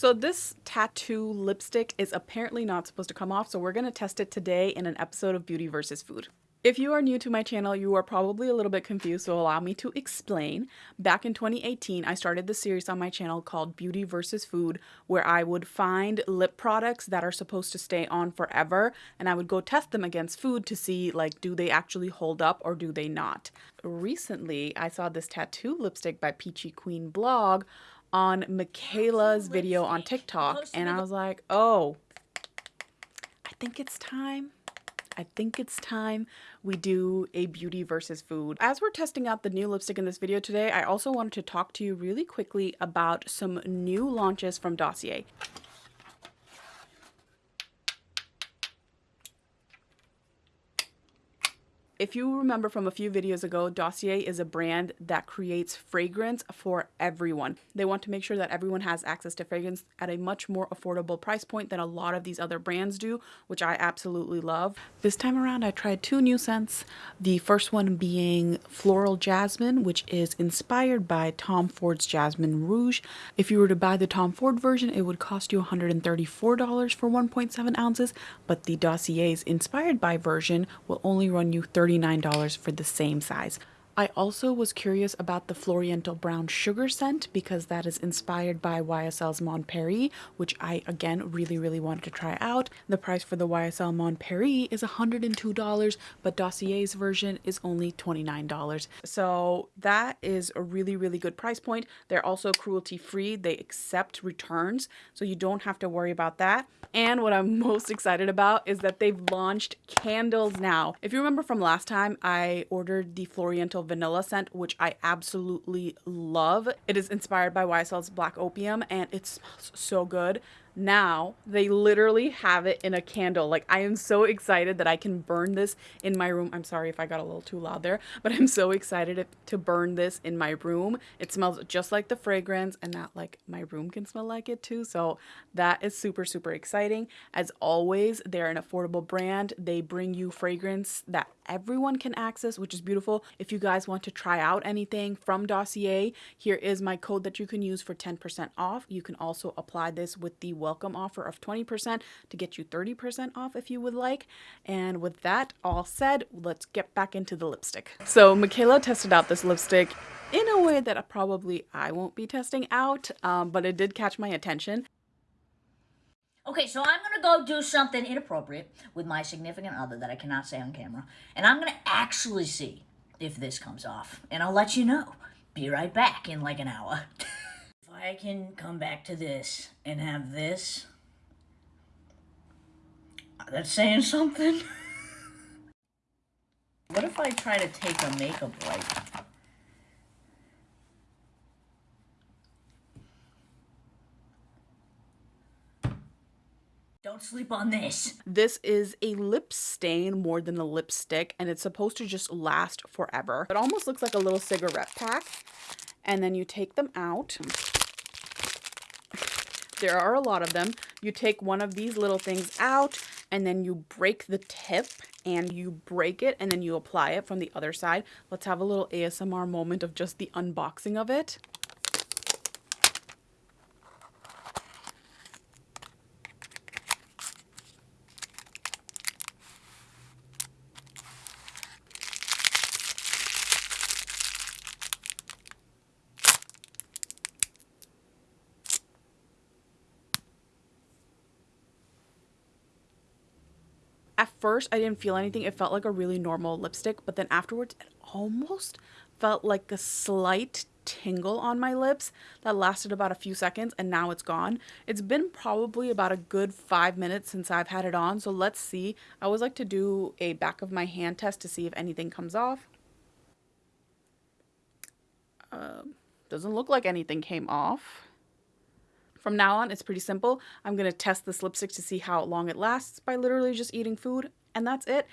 So this tattoo lipstick is apparently not supposed to come off, so we're going to test it today in an episode of Beauty versus Food. If you are new to my channel, you are probably a little bit confused, so allow me to explain. Back in 2018, I started the series on my channel called Beauty versus Food, where I would find lip products that are supposed to stay on forever, and I would go test them against food to see, like, do they actually hold up or do they not? Recently, I saw this tattoo lipstick by Peachy Queen blog on Mikayla's video on TikTok, and I was like, oh, I think it's time. I think it's time we do a beauty versus food. As we're testing out the new lipstick in this video today, I also wanted to talk to you really quickly about some new launches from Dossier. If you remember from a few videos ago, Dossier is a brand that creates fragrance for everyone. They want to make sure that everyone has access to fragrance at a much more affordable price point than a lot of these other brands do, which I absolutely love. This time around, I tried two new scents. The first one being Floral Jasmine, which is inspired by Tom Ford's Jasmine Rouge. If you were to buy the Tom Ford version, it would cost you $134 for 1.7 ounces, but the Dossier's inspired by version will only run you 30 $39 for the same size. I also was curious about the Floriental Brown Sugar scent because that is inspired by YSL's Mon Paris, which I again really really wanted to try out. The price for the YSL Mon Paris is $102, but Dossier's version is only $29. So that is a really really good price point. They're also cruelty free. They accept returns, so you don't have to worry about that. And what I'm most excited about is that they've launched candles now. If you remember from last time, I ordered the Floriental vanilla scent, which I absolutely love. It is inspired by YSL's Black Opium and it smells so good now they literally have it in a candle. Like i am so excited that i can burn this in my room. I'm sorry if i got a little too loud there but i'm so excited to burn this in my room. It smells just like the fragrance and that like my room can smell like it too. So that is super super exciting. As always they're an affordable brand. They bring you fragrance that everyone can access which is beautiful. If you guys want to try out anything from dossier here is my code that you can use for 10% off. You can also apply this with the welcome offer of 20% to get you 30% off if you would like. And with that all said, let's get back into the lipstick. So Mikayla tested out this lipstick in a way that probably I won't be testing out, um, but it did catch my attention. Okay, so I'm going to go do something inappropriate with my significant other that I cannot say on camera. And I'm going to actually see if this comes off. And I'll let you know. Be right back in like an hour. I can come back to this and have this, that's saying something. what if I try to take a makeup wipe? Don't sleep on this. This is a lip stain more than a lipstick and it's supposed to just last forever. It almost looks like a little cigarette pack and then you take them out there are a lot of them. You take one of these little things out and then you break the tip and you break it and then you apply it from the other side. Let's have a little ASMR moment of just the unboxing of it. At first, I didn't feel anything. It felt like a really normal lipstick, but then afterwards, it almost felt like a slight tingle on my lips that lasted about a few seconds and now it's gone. It's been probably about a good five minutes since I've had it on, so let's see. I always like to do a back of my hand test to see if anything comes off. Uh, doesn't look like anything came off. From now on, it's pretty simple. I'm to test this lipstick to see how long it lasts by literally just eating food, and that's it.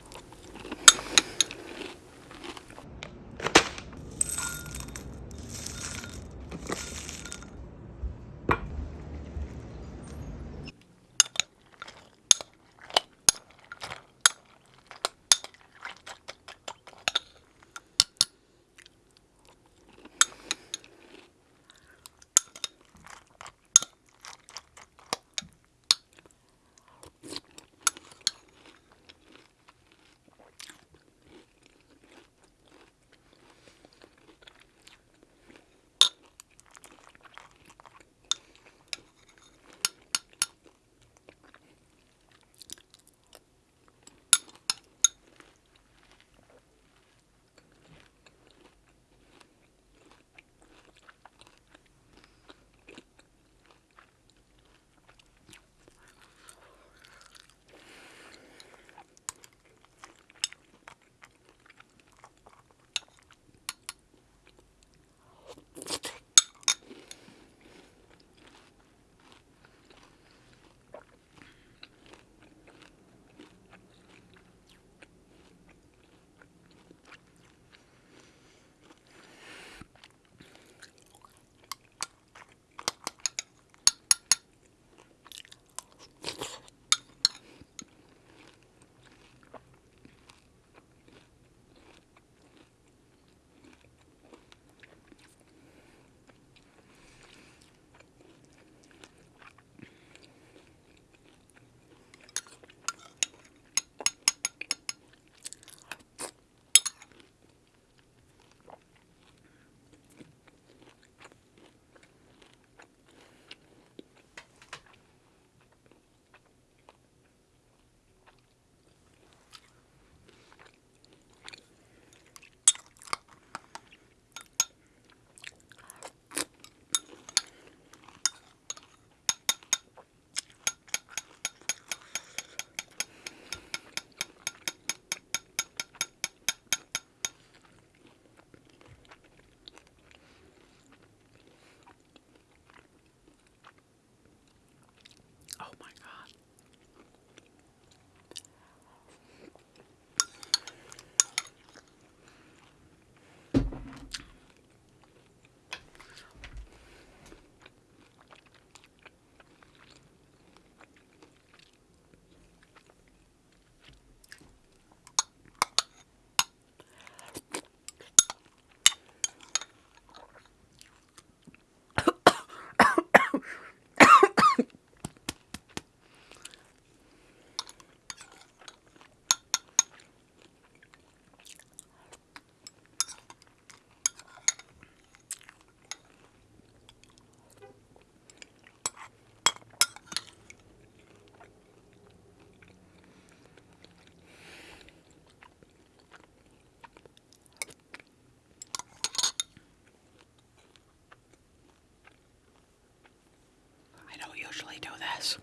This.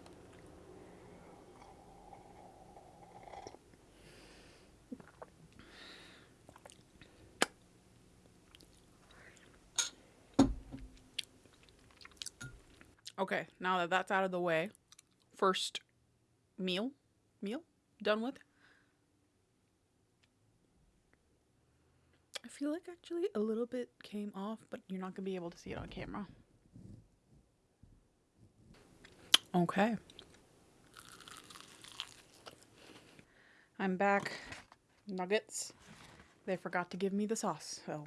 Okay, now that that's out of the way, first meal, meal done with. I feel like actually a little bit came off, but you're not going to be able to see it on camera. Okay. I'm back. Nuggets. They forgot to give me the sauce, so.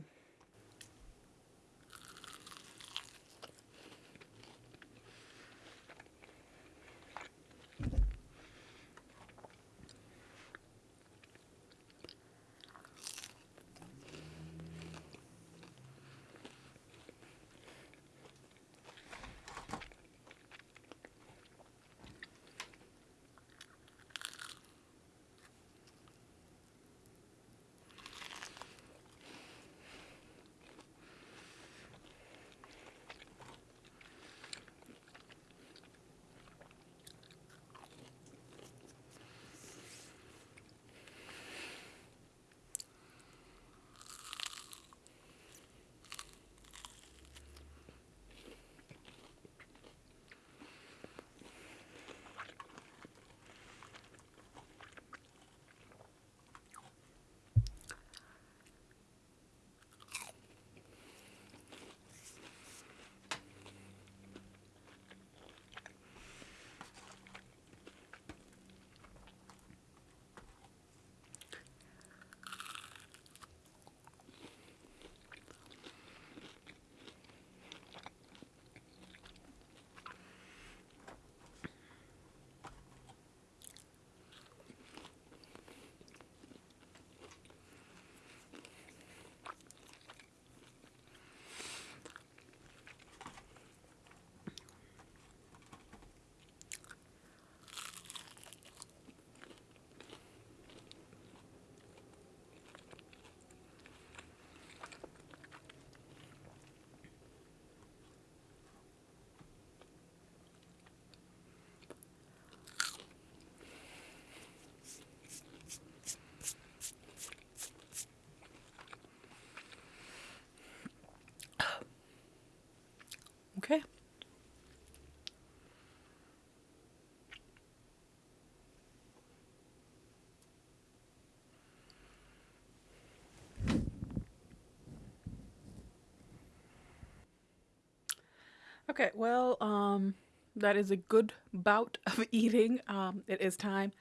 Okay, well, um, that is a good bout of eating. Um, it is time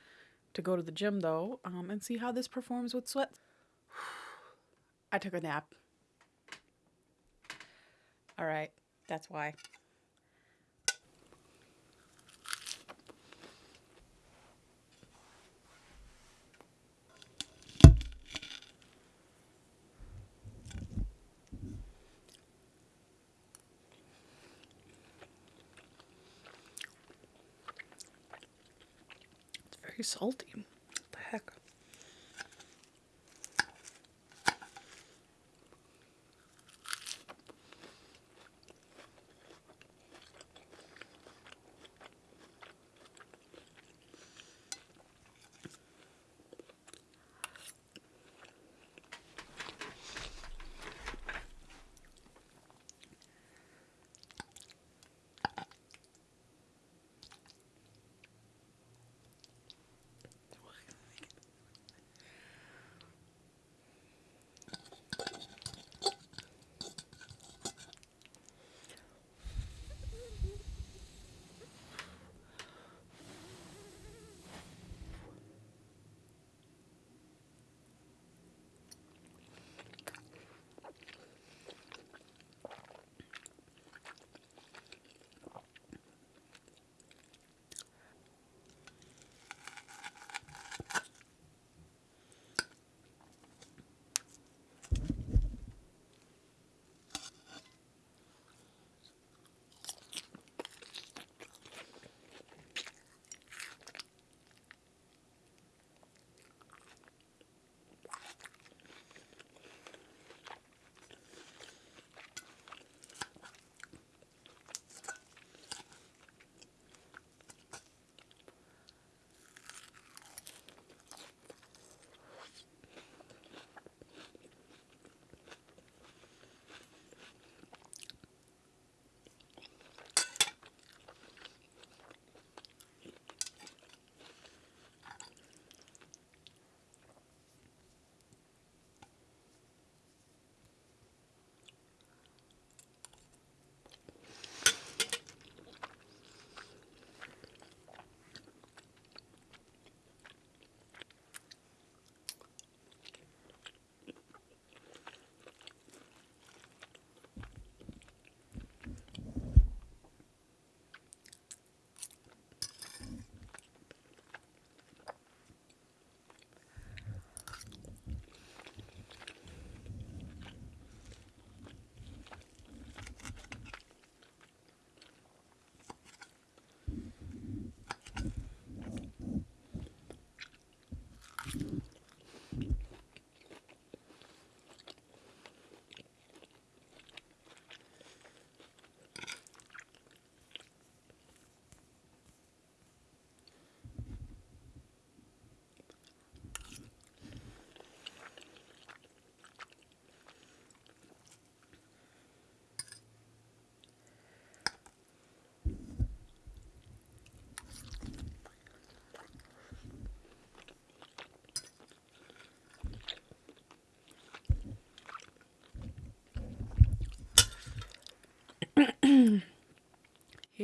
to go to the gym though, um, and see how this performs with sweat. I took a nap. All right, that's why. Salty.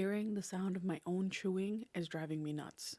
Hearing the sound of my own chewing is driving me nuts.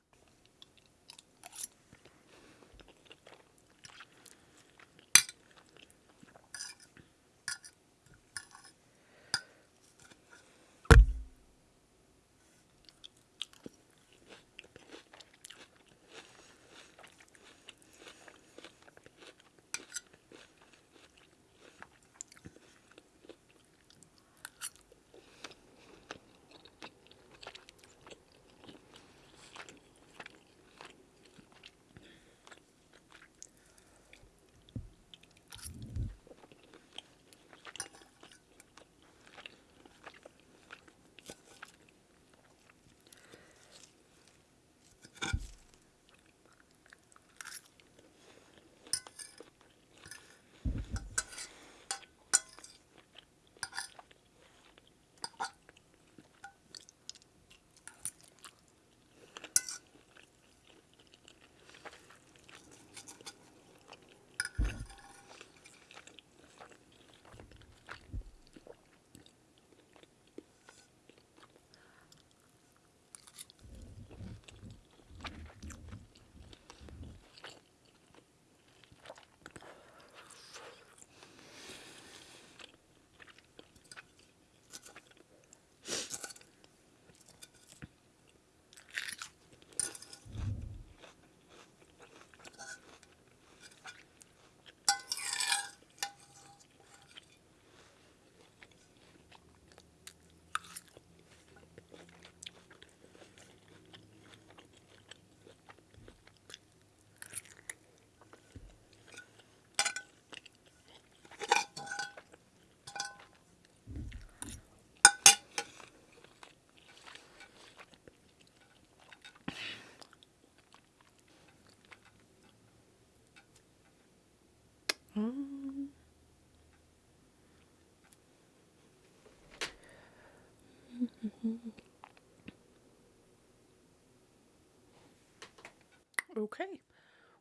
Okay.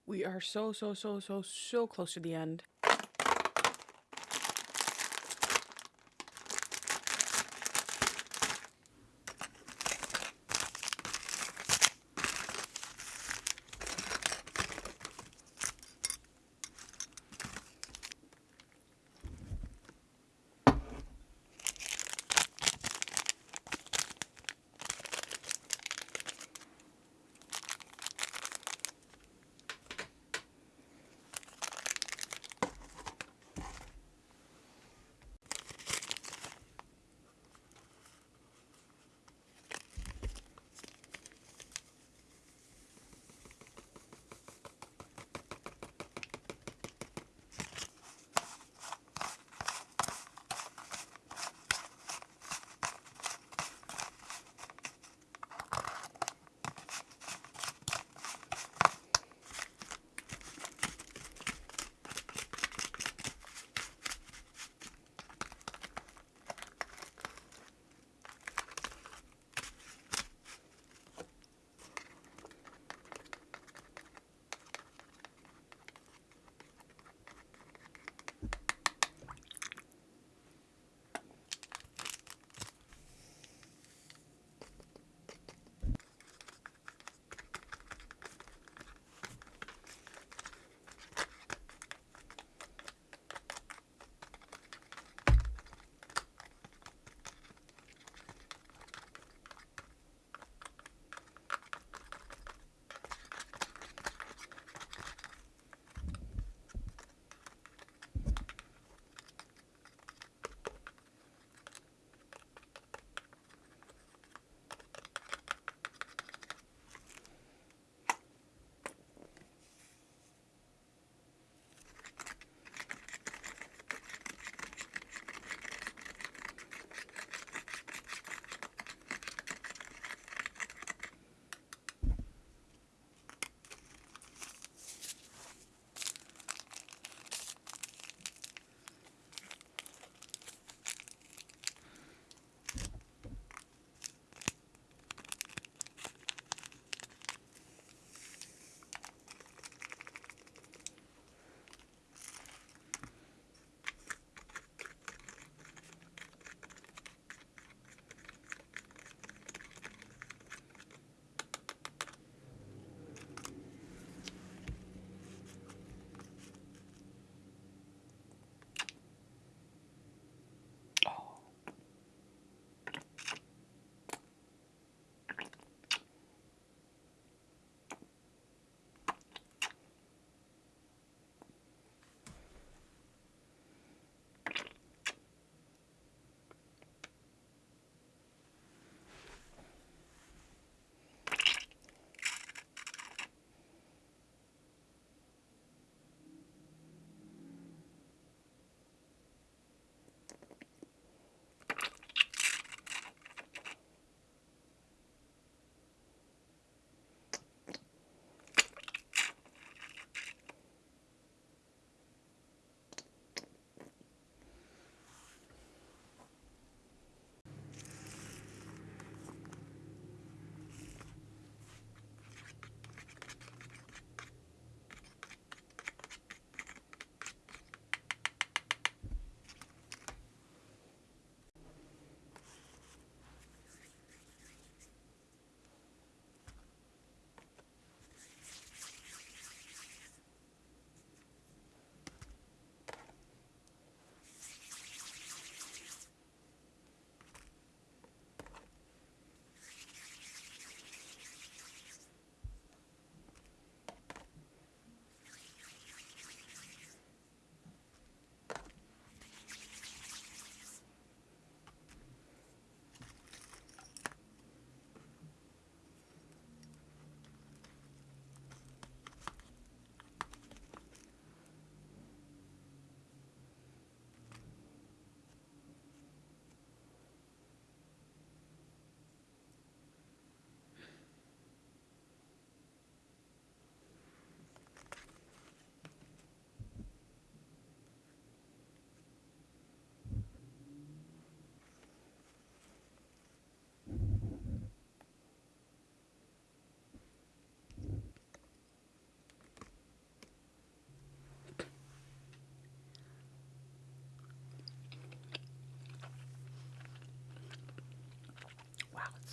We are so, so, so, so, so close to the end.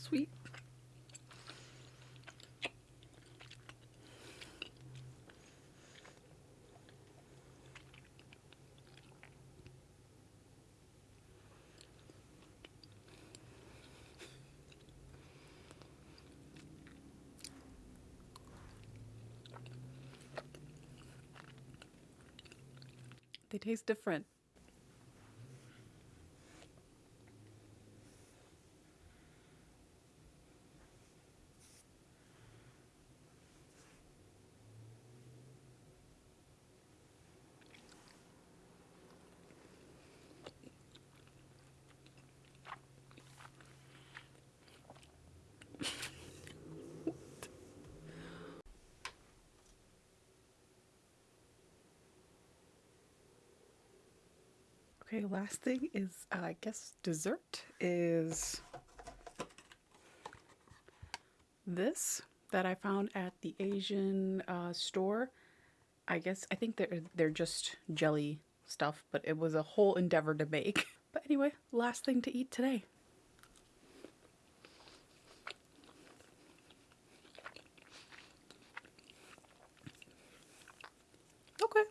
Sweet. They taste different. Okay, last thing is, uh, I guess, dessert is this that I found at the Asian uh, store. I guess, I think they're, they're just jelly stuff, but it was a whole endeavor to make. But anyway, last thing to eat today. Okay.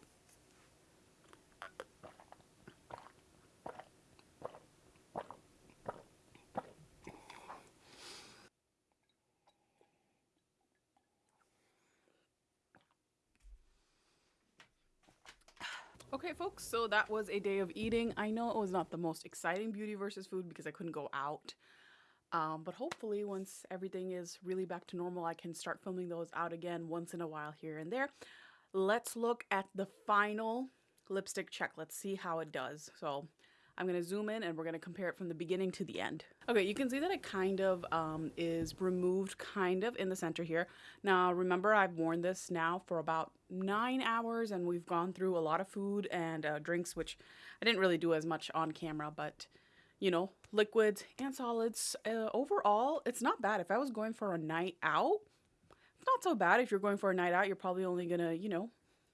Okay, so that was a day of eating. I know it was not the most exciting beauty versus food because I couldn't go out. Um, but hopefully, once everything is really back to normal, I can start filming those out again once in a while here and there. Let's look at the final lipstick check. Let's see how it does. So I'm going to zoom in and we're going to compare it from the beginning to the end. Okay, you can see that it kind of um, is removed kind of in the center here. Now, remember I've worn this now for about nine hours and we've gone through a lot of food and uh, drinks, which I didn't really do as much on camera, but you know, liquids and solids. Uh, overall, it's not bad. If I was going for a night out, it's not so bad. If you're going for a night out, you're probably only gonna, you know,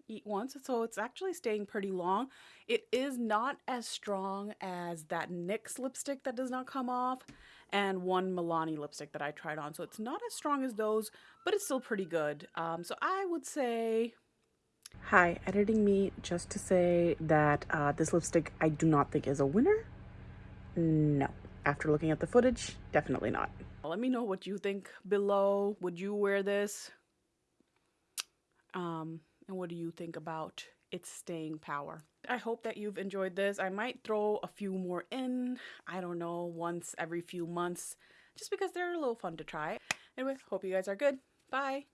eat once. So it's actually staying pretty long. It is not as strong as that NYX lipstick that does not come off and one Milani lipstick that I tried on. So it's not as strong as those, but it's still pretty good. Um, so I would say... Hi, editing me just to say that uh, this lipstick I do not think is a winner. No. After looking at the footage, definitely not. Let me know what you think below. Would you wear this? Um, and what do you think about its staying power? I hope that you've enjoyed this. I might throw a few more in, I don't know, once every few months, just because they're a little fun to try. Anyway, hope you guys are good. Bye!